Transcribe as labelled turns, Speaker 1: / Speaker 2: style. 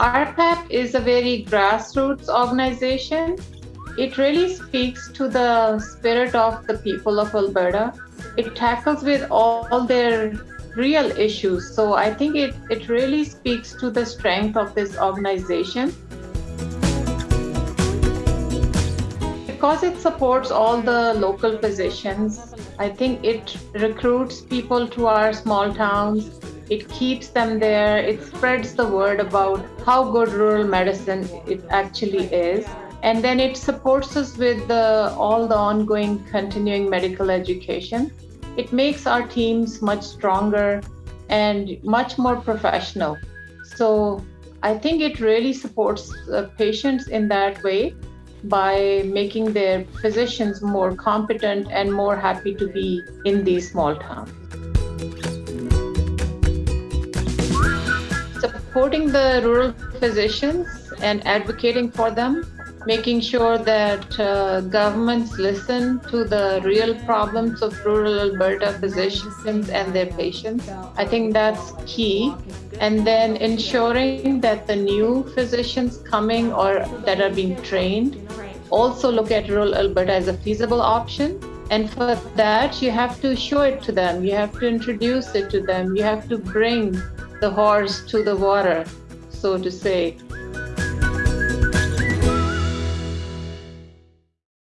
Speaker 1: RPAP is a very grassroots organization. It really speaks to the spirit of the people of Alberta. It tackles with all their real issues. So I think it, it really speaks to the strength of this organization. Because it supports all the local physicians, I think it recruits people to our small towns. It keeps them there. It spreads the word about how good rural medicine it actually is. And then it supports us with the, all the ongoing continuing medical education. It makes our teams much stronger and much more professional. So I think it really supports uh, patients in that way by making their physicians more competent and more happy to be in these small towns. Supporting the rural physicians and advocating for them, making sure that uh, governments listen to the real problems of rural Alberta physicians and their patients. I think that's key. And then ensuring that the new physicians coming or that are being trained also look at rural Alberta as a feasible option. And for that, you have to show it to them. You have to introduce it to them. You have to bring the horse to the water, so to say.